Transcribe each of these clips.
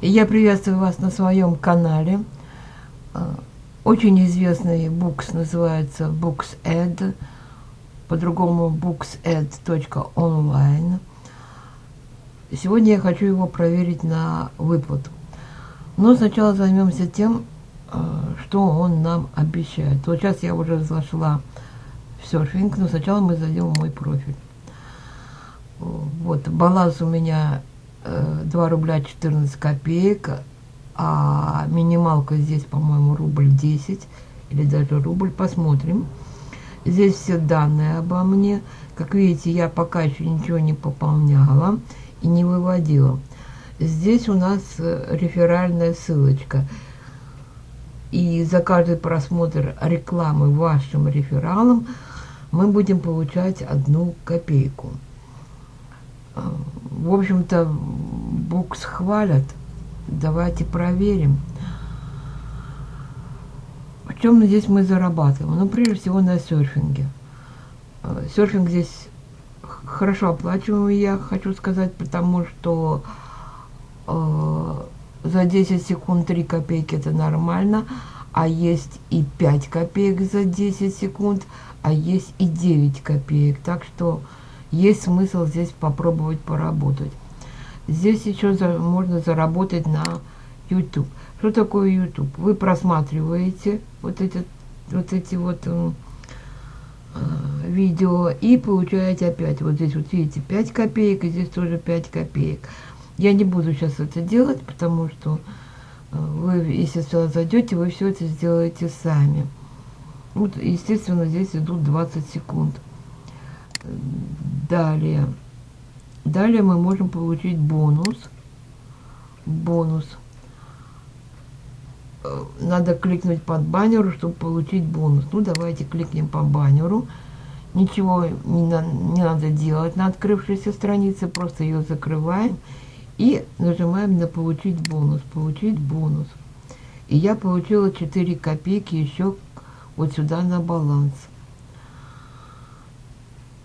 Я приветствую вас на своем канале. А, очень известный букс называется BooksEd, по-другому booksed.online. Сегодня я хочу его проверить на выплату. Но сначала займемся тем, а, что он нам обещает. Вот сейчас я уже зашла в серфинг, но сначала мы зайдем в мой профиль. Вот, баланс у меня 2 э, рубля 14 копеек, а минималка здесь, по-моему, рубль 10 или даже рубль, посмотрим. Здесь все данные обо мне. Как видите, я пока еще ничего не пополняла и не выводила. Здесь у нас э, реферальная ссылочка. И за каждый просмотр рекламы вашим рефералом мы будем получать одну копейку. В общем-то, букс хвалят. Давайте проверим. В чем здесь мы зарабатываем? Ну, прежде всего, на серфинге. А, серфинг здесь хорошо оплачиваемый, я хочу сказать, потому что э, за 10 секунд 3 копейки это нормально, а есть и 5 копеек за 10 секунд, а есть и 9 копеек. Так что есть смысл здесь попробовать поработать. Здесь еще за, можно заработать на YouTube. Что такое YouTube? Вы просматриваете вот эти вот, эти вот э, видео и получаете опять. Вот здесь вот видите 5 копеек, и здесь тоже 5 копеек. Я не буду сейчас это делать, потому что э, вы, если сюда зайдете, вы все это сделаете сами. Вот, естественно, здесь идут 20 секунд. Далее. Далее мы можем получить бонус. Бонус. Э, надо кликнуть под баннеру, чтобы получить бонус. Ну, давайте кликнем по баннеру. Ничего не, на, не надо делать на открывшейся странице. Просто ее закрываем. И нажимаем на получить бонус. Получить бонус. И я получила 4 копейки еще вот сюда на баланс.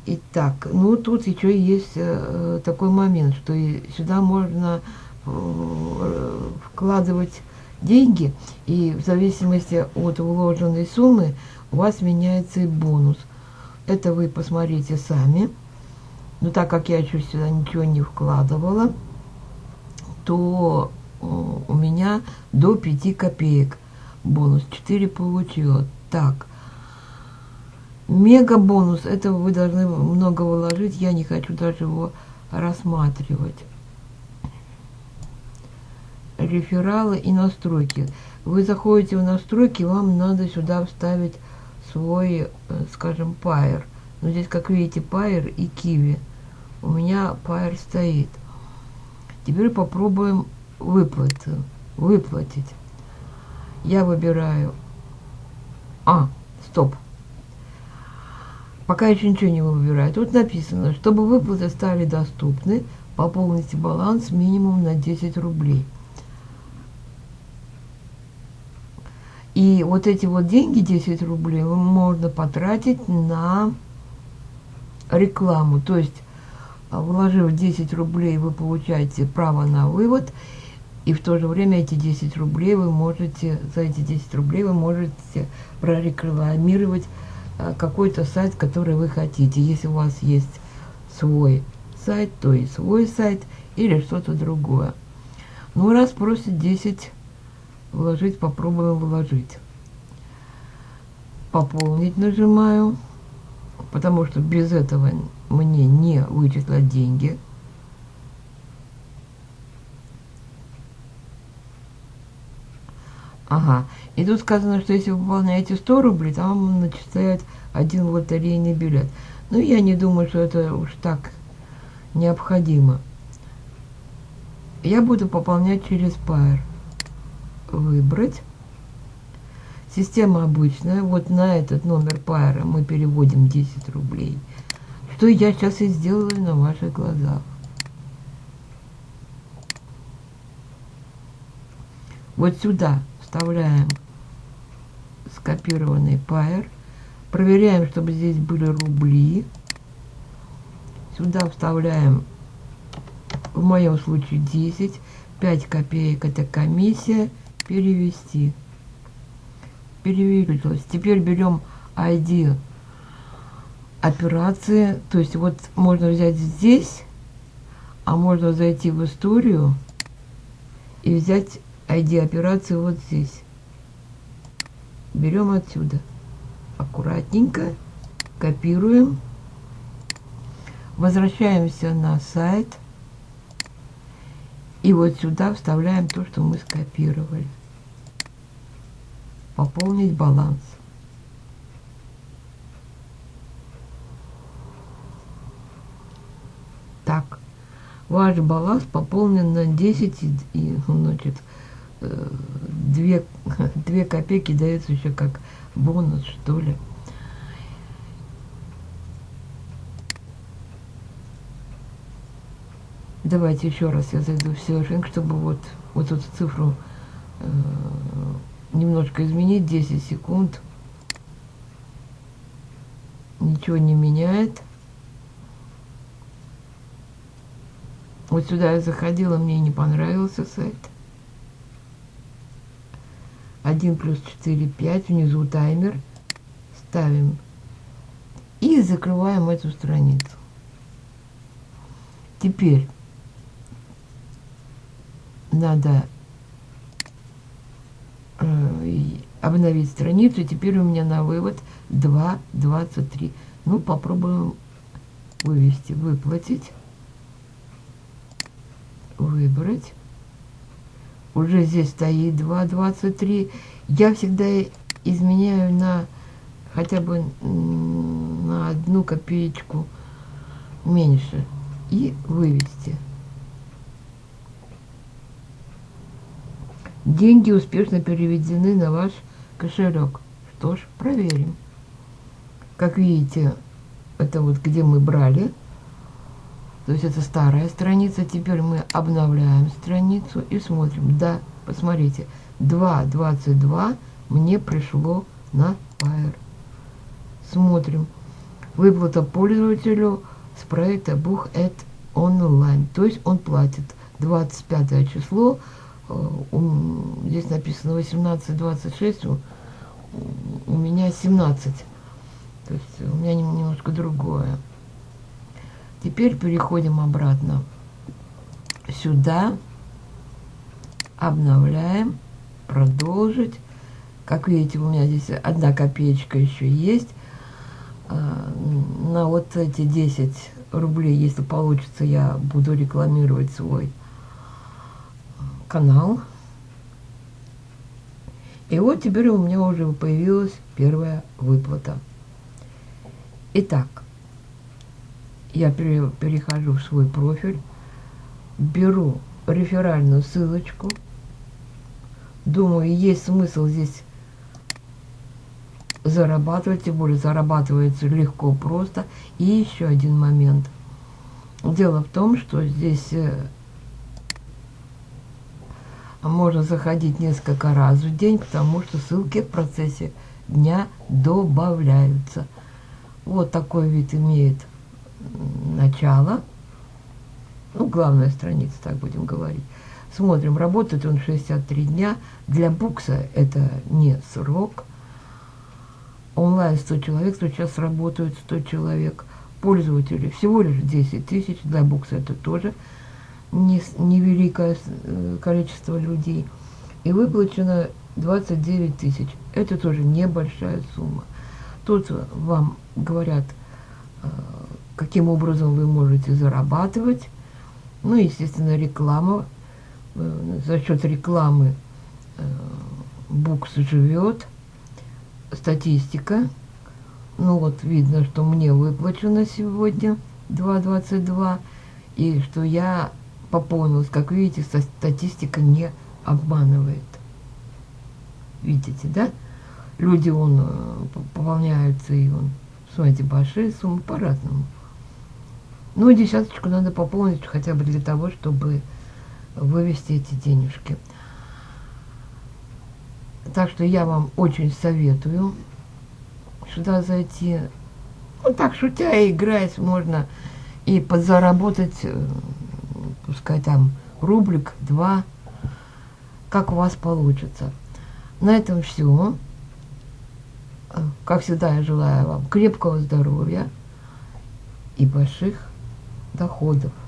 Итак, ну тут еще есть э, такой момент, что сюда можно э, вкладывать деньги, и в зависимости от вложенной суммы у вас меняется и бонус. Это вы посмотрите сами. Но так как я еще сюда ничего не вкладывала, то э, у меня до 5 копеек бонус. 4 получила. Так, Мега бонус. Это вы должны много вложить. Я не хочу даже его рассматривать. Рефералы и настройки. Вы заходите в настройки, вам надо сюда вставить свой, э, скажем, пайер. Но здесь, как видите, пайер и киви. У меня пайер стоит. Теперь попробуем выплаты. Выплатить. Я выбираю... А, стоп пока еще ничего не выбираю. Тут написано, чтобы выплаты стали доступны, пополните баланс минимум на 10 рублей. И вот эти вот деньги, 10 рублей, можно потратить на рекламу. То есть, а, вложив 10 рублей, вы получаете право на вывод, и в то же время эти 10 рублей вы можете, за эти 10 рублей вы можете прорекламировать какой-то сайт, который вы хотите. Если у вас есть свой сайт, то и свой сайт или что-то другое. Ну, раз просит 10 вложить, попробуем вложить. Пополнить нажимаю, потому что без этого мне не вычислят деньги. Ага. И тут сказано, что если вы выполняете 100 рублей, там начисляют один лотерейный билет. Ну, я не думаю, что это уж так необходимо. Я буду пополнять через Pair. Выбрать. Система обычная. Вот на этот номер Pair мы переводим 10 рублей. Что я сейчас и сделаю на ваших глазах. Вот сюда вставляем скопированный пайер. Проверяем, чтобы здесь были рубли. Сюда вставляем, в моем случае, 10. 5 копеек это комиссия. Перевести. Перевелось. Теперь берем ID операции. То есть вот можно взять здесь, а можно зайти в историю и взять ID операции вот здесь. Берем отсюда. Аккуратненько копируем. Возвращаемся на сайт. И вот сюда вставляем то, что мы скопировали. Пополнить баланс. Так, ваш баланс пополнен на 10 и, значит, 2, 2 копейки дается еще как бонус, что ли. Давайте еще раз я зайду в серфинг, чтобы вот, вот эту цифру э, немножко изменить. 10 секунд. Ничего не меняет. Вот сюда я заходила, мне не понравился сайт. 1 плюс 4, 5. Внизу таймер. Ставим. И закрываем эту страницу. Теперь надо э, обновить страницу. Теперь у меня на вывод 2.23. Ну, попробуем вывести, выплатить, выбрать. Уже здесь стоит 2.23. Я всегда изменяю на хотя бы на одну копеечку меньше и вывести. Деньги успешно переведены на ваш кошелек. Что ж, проверим. Как видите, это вот где мы брали. То есть это старая страница. Теперь мы обновляем страницу и смотрим. Да, посмотрите, 2.22 мне пришло на Fire. Смотрим. Выплата пользователю с проекта Бух онлайн. То есть он платит 25 число здесь написано 18, 26, у, у меня 17. То есть у меня немножко другое. Теперь переходим обратно сюда, обновляем, продолжить. Как видите, у меня здесь одна копеечка еще есть. А, на вот эти 10 рублей, если получится, я буду рекламировать свой канал. И вот теперь у меня уже появилась первая выплата. Итак, я перехожу в свой профиль, беру реферальную ссылочку. Думаю, есть смысл здесь зарабатывать, тем более зарабатывается легко, просто. И еще один момент. Дело в том, что здесь э, можно заходить несколько раз в день, потому что ссылки в процессе дня добавляются. Вот такой вид имеет начало. Ну, главная страница, так будем говорить. Смотрим, работает он 63 дня. Для букса это не срок. Онлайн 100 человек, сейчас работают 100 человек. Пользователей всего лишь 10 тысяч. Для букса это тоже невеликое э, количество людей. И выплачено 29 тысяч. Это тоже небольшая сумма. Тут вам говорят, э, каким образом вы можете зарабатывать. Ну, естественно, реклама. Э, за счет рекламы Букс живет. Статистика. Ну вот, видно, что мне выплачено сегодня 2.22. И что я пополнилось. Как видите, статистика не обманывает. Видите, да? Люди, он э, пополняются, и он, смотрите, большие суммы по-разному. Ну, десяточку надо пополнить хотя бы для того, чтобы вывести эти денежки. Так что я вам очень советую сюда зайти. Ну, так, шутя и играясь, можно и подзаработать э, пускай там рублик, два, как у вас получится. На этом все. Как всегда, я желаю вам крепкого здоровья и больших доходов.